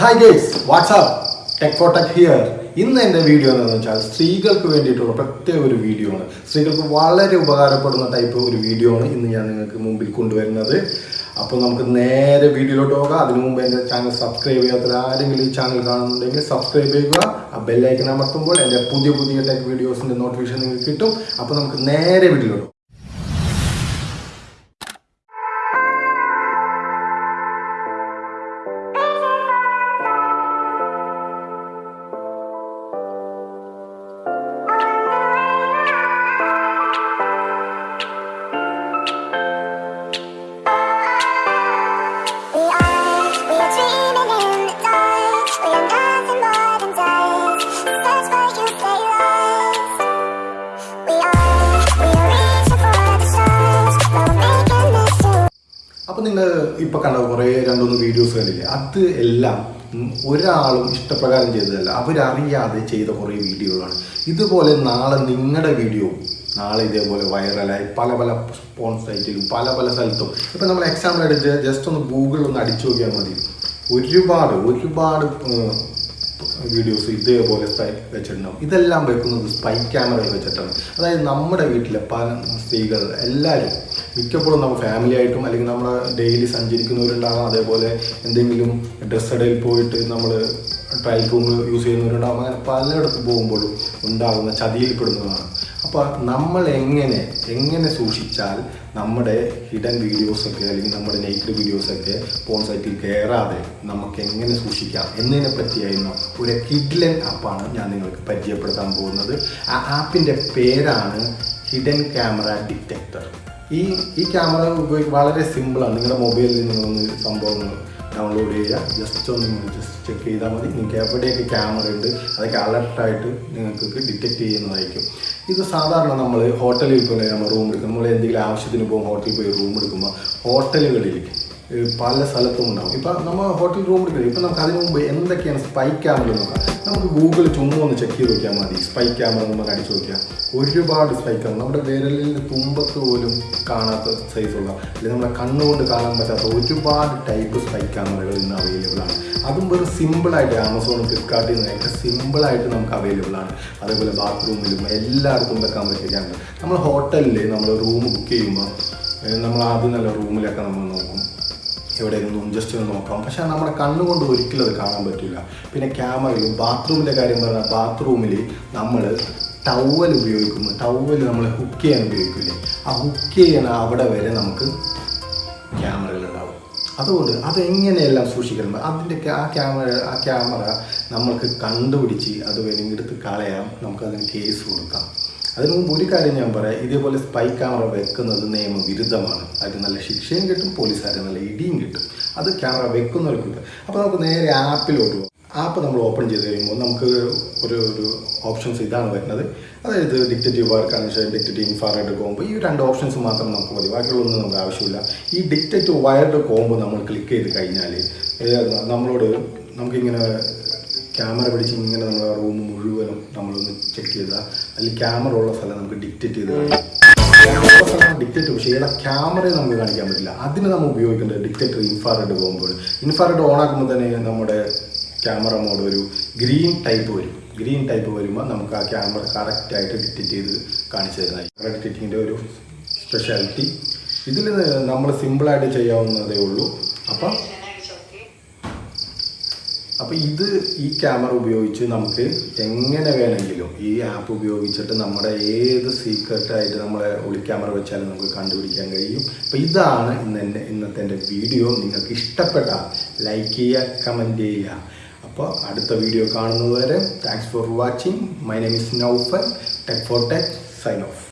Hi guys WhatsApp tech for tech here ഇന്ന് എന്റെ video എന്ന് വെച്ചാൽ സ്ത്രീകൾക്ക് വേണ്ടിയിട്ടുള്ള പ്രത്യേക ഒരു വീഡിയോ ആണ്. സ്ത്രീകൾക്ക് വളരെ ഉപകാരപ്പെടുന്ന ടൈപ്പ് ഒരു വീഡിയോ ആണ് ഇന്ന് ഞാൻ നിങ്ങൾക്ക് മുമ്പിൽ കൊണ്ടുവരുന്നത്. അപ്പോൾ നമുക്ക് നേരെ വീഡിയോയിലോട്ട് പോകാം. അതിനു മുമ്പ് എന്റെ ചാനൽ സബ്സ്ക്രൈബ് ചെയ്യാത്ത ആരെങ്കിലും ഈ ചാനൽ കാണുന്നുണ്ടെങ്കിൽ സബ്സ്ക്രൈബ് ചെയ്യുക. ആ ബെല്ലൈക്കൻ അമർത്തുമ്പോൾ എന്റെ പുതിയ പുതിയ ടെക് വീഡിയോസിന്റെ നോട്ടിഫിക്കേഷൻ നിങ്ങൾക്ക് കിട്ടും. അപ്പോൾ നമുക്ക് നേരെ വീഡിയോയിലോട്ട് അപ്പോൾ നിങ്ങൾ ഇപ്പോൾ കണ്ട കുറേ രണ്ടൊന്ന് വീഡിയോസ് കണ്ടില്ലേ? അത് എല്ലാം ഒരാളും ഇഷ്ടപ്രകാരം ചെയ്തതല്ല. അവരറിയാതെ ചെയ്ത കുറേ വീഡിയോകളാണ്. ഇതുപോലെ നാളെ നിങ്ങളുടെ വീഡിയോ നാളെ ഇതേപോലെ വൈറലായി പല പല സ്പോൺ സൈറ്റിലും പല പല സ്ഥലത്തും. ഇപ്പം നമ്മൾ എക്സാമ്പിൾ എടുത്ത് ജസ്റ്റ് ഒന്ന് ഗൂഗിളിൽ ഒന്ന് അടിച്ചു നോക്കിയാൽ മതി. ഒരുപാട് ഒരുപാട് വീഡിയോസ് ഇതേപോലെ വെച്ചിട്ടുണ്ടാവും. ഇതെല്ലാം വെക്കുന്നത് സ്പൈ ക്യാമറയിൽ വെച്ചിട്ടാണ്. അതായത് നമ്മുടെ വീട്ടിലെ പല സ്ത്രീകൾ എല്ലാവരും മിക്കപ്പോഴും നമ്മൾ ഫാമിലി ആയിട്ടും അല്ലെങ്കിൽ നമ്മൾ ഡെയിലി സഞ്ചരിക്കുന്നവരുണ്ടാകാം. അതേപോലെ എന്തെങ്കിലും ഡ്രസ് ഇടയിൽ പോയിട്ട് നമ്മൾ ട്രയൽ റൂം യൂസ് ചെയ്യുന്നവരുണ്ടാകും. അങ്ങനെ പലയിടത്ത് പോകുമ്പോഴും ഉണ്ടാകുന്ന ചതിയിൽപ്പെടുന്നതാണ്. അപ്പോൾ നമ്മൾ എങ്ങനെ എങ്ങനെ സൂക്ഷിച്ചാൽ നമ്മുടെ ഹിഡൻ വീഡിയോസൊക്കെ അല്ലെങ്കിൽ നമ്മുടെ നെയ്ക്കഡ് വീഡിയോസൊക്കെ ഫോൺ സൈറ്റിൽ കയറാതെ നമുക്ക് എങ്ങനെ സൂക്ഷിക്കാം എന്നതിനെ പറ്റിയായിരുന്നു ഒരു കിഡ്ലൻ ആപ്പാണ് ഞാൻ നിങ്ങൾക്ക് പരിചയപ്പെടുത്താൻ പോകുന്നത്. ആ ആപ്പിന്റെ പേരാണ് ഹിഡൻ ക്യാമറ ഡിറ്റക്ടർ ഈ ഈ ക്യാമറ ഉപയോഗിക്കുക വളരെ സിമ്പിളാണ് നിങ്ങളുടെ മൊബൈലിൽ നിങ്ങളൊന്ന് സംഭവങ്ങൾ ഡൗൺലോഡ് ചെയ്യുക. ജസ്റ്റ് ഒന്ന് ജസ്റ്റ് ചെക്ക് ചെയ്താൽ മതി. നിങ്ങൾക്ക് എവിടെയൊക്കെ ക്യാമറ ഉണ്ട് അതൊക്കെ അലർട്ടായിട്ട് നിങ്ങൾക്ക് ഡിറ്റക്റ്റ് ചെയ്യുന്നതായിരിക്കും. ഇത് സാധാരണ നമ്മൾ ഹോട്ടലിൽ പോലെ നമ്മൾ റൂം എടുക്കും. നമ്മൾ എന്തെങ്കിലും ആവശ്യത്തിന് പോകും ഹോട്ടലിൽ പോയി റൂം എടുക്കുമ്പോൾ ഹോട്ടലുകളിൽ പല സ്ഥലത്തും ഉണ്ടാവും. ഇപ്പം നമ്മൾ ഹോട്ടൽ റൂം എടുക്കുന്നത് ഇപ്പം നമുക്ക് അതിന് മുമ്പ് എന്തൊക്കെയാണ് സ്പൈ ക്യാമറ നോക്കാം. നമുക്ക് ഗൂഗിൾ ചുമ്മാ ഒന്ന് ചെക്ക് ചെയ്ത് നോക്കിയാൽ മതി. സ്പൈ ക്യാമറ നമുക്ക് അടിച്ചു നോക്കിയാൽ ഒരുപാട് സ്പൈ ക്യാമറ നമ്മുടെ വിരലിൽ തുമ്പത്ത് പോലും കാണാത്ത സൈസുള്ള അല്ലെങ്കിൽ നമ്മുടെ കണ്ണുകൊണ്ട് കാണാൻ പറ്റാത്ത ഒരുപാട് ടൈപ്പ് സ്പൈ ക്യാമറകൾ ഇന്ന് അവൈലബിൾ ആണ്. അതും വെറും സിമ്പിളായിട്ട് ആമസോൺ ഫ്ലിപ്കാർട്ടിൽ നിന്നൊക്കെ സിമ്പിളായിട്ട് നമുക്ക് അവൈലബിൾ ആണ്. അതേപോലെ ബാത്റൂമിലും എല്ലായിടത്തും വെക്കാൻ പറ്റിയ ക്യാമറ നമ്മൾ ഹോട്ടലിൽ നമ്മൾ റൂം ബുക്ക് ചെയ്യുമ്പോൾ നമ്മൾ ആദ്യം നല്ല റൂമിലൊക്കെ നമ്മൾ നോക്കും. എവിടെയെങ്കിലും ജസ്റ്റ് ഒന്ന് നോക്കാം. പക്ഷേ നമ്മുടെ കണ്ണുകൊണ്ട് ഒരിക്കലും അത് കാണാൻ പറ്റില്ല. പിന്നെ ക്യാമറയിൽ ബാത്റൂമിന്റെ കാര്യം പറഞ്ഞാൽ ബാത്റൂമിൽ നമ്മൾ ടവൽ ഉപയോഗിക്കുന്നു. ടവൽ നമ്മൾ ഹുക്ക് ചെയ്യാൻ ഉപയോഗിക്കില്ലേ? ആ ഹുക്ക് ചെയ്യണ അവിടെ വരെ നമുക്ക് ക്യാമറകളുണ്ടാവും അതുകൊണ്ട് അതെങ്ങനെയെല്ലാം സൂക്ഷിക്കണം? അതിന്റെ ആ ക്യാമറ ആ ക്യാമറ നമ്മൾക്ക് കണ്ടുപിടിച്ച് അത് വേണമെങ്കിൽ എടുത്ത് കളയാം. നമുക്കതിന് കേസ് കൊടുക്കാം. അതിനു മുമ്പ് ഒരു കാര്യം ഞാൻ പറയാം. ഇതേപോലെ സ്പൈ ക്യാമറ വെക്കുന്നത് നിയമവിരുദ്ധമാണ്. അതിന് നല്ല ശിക്ഷയും കിട്ടും പോലീസുകാരെ നല്ല ഇടിയും കിട്ടും. അത് ക്യാമറ വെക്കുന്നവർക്ക് കിട്ടും. അപ്പോൾ നമുക്ക് നേരെ ആപ്പിലോട്ട് പോകും. ആപ്പ് നമ്മൾ ഓപ്പൺ ചെയ്ത് കഴിയുമ്പോൾ നമുക്ക് ഒരു ഒരു ഓപ്ഷൻസ് ഇതാണ് വരുന്നത്. അതായത് detective work connection detective infrared combo ഈ രണ്ട് ഓപ്ഷൻസ് മാത്രം നമുക്ക് മതി. ബാക്കിയുള്ളൊന്നും നമുക്ക് ആവശ്യമില്ല. ഈ ഡിക്റ്റേറ്റീവ് വയർഡ് കോമ്പ് നമ്മൾ ക്ലിക്ക് ചെയ്ത് കഴിഞ്ഞാൽ നമ്മളോട് നമുക്കിങ്ങനെ ക്യാമറ പിടിച്ച് ഇങ്ങനെ നമ്മൾ റൂം മുഴുവനും നമ്മളൊന്ന് ചെക്ക് ചെയ്താൽ അതിൽ ക്യാമറ ഉള്ള സ്ഥലം നമുക്ക് ഡിക്റ്റേറ്റ് ചെയ്ത് ക്യാമറ ഡിക്റ്റേറ്റ് പക്ഷേ ഏതാ ക്യാമറയെ നമുക്ക് കാണിക്കാൻ പറ്റില്ല. അതിന് നമ്മൾ ഉപയോഗിക്കേണ്ടത് ഡിക്റ്റേറ്റർ ഇൻഫാറെഡ് പോകുമ്പോൾ ഇൻഫാറെഡ് ഓൺ ആക്കുമ്പോൾ തന്നെ നമ്മുടെ ക്യാമറ മോഡ് ഒരു ഗ്രീൻ ടൈപ്പ് വരും. ഗ്രീൻ ടൈപ്പ് വരുമ്പോൾ നമുക്ക് ആ ക്യാമറ കറക്റ്റായിട്ട് ഡിറ്റക്റ്റ് ചെയ്ത് കാണിച്ചു ക്യാമറ ഡിറ്റക്റ്റിങ്ങിന്റെ ഒരു സ്പെഷ്യാലിറ്റി ഇതിൽ നമ്മൾ സിമ്പിളായിട്ട് ചെയ്യാവുന്നതേ ഉള്ളൂ. അപ്പം അപ്പോൾ ഇത് ഈ ക്യാമറ ഉപയോഗിച്ച് നമുക്ക് എങ്ങനെ വേണമെങ്കിലും ഈ ആപ്പ് ഉപയോഗിച്ചിട്ട് നമ്മുടെ ഏത് സീക്രട്ടായിട്ട് നമ്മളെ ഒളി ക്യാമറ വെച്ചാലും നമുക്ക് കണ്ടുപിടിക്കാൻ കഴിയും. അപ്പോൾ ഇതാണ് ഇന്ന് ഇന്നത്തെ എന്റെ വീഡിയോ നിങ്ങൾക്ക് ഇഷ്ടപ്പെട്ട ലൈക്ക് ചെയ്യുക കമന്റ് ചെയ്യുക. അപ്പോൾ അടുത്ത വീഡിയോ കാണുന്നതുവരെ thanks for watching my name is Naufan tech for tech sign off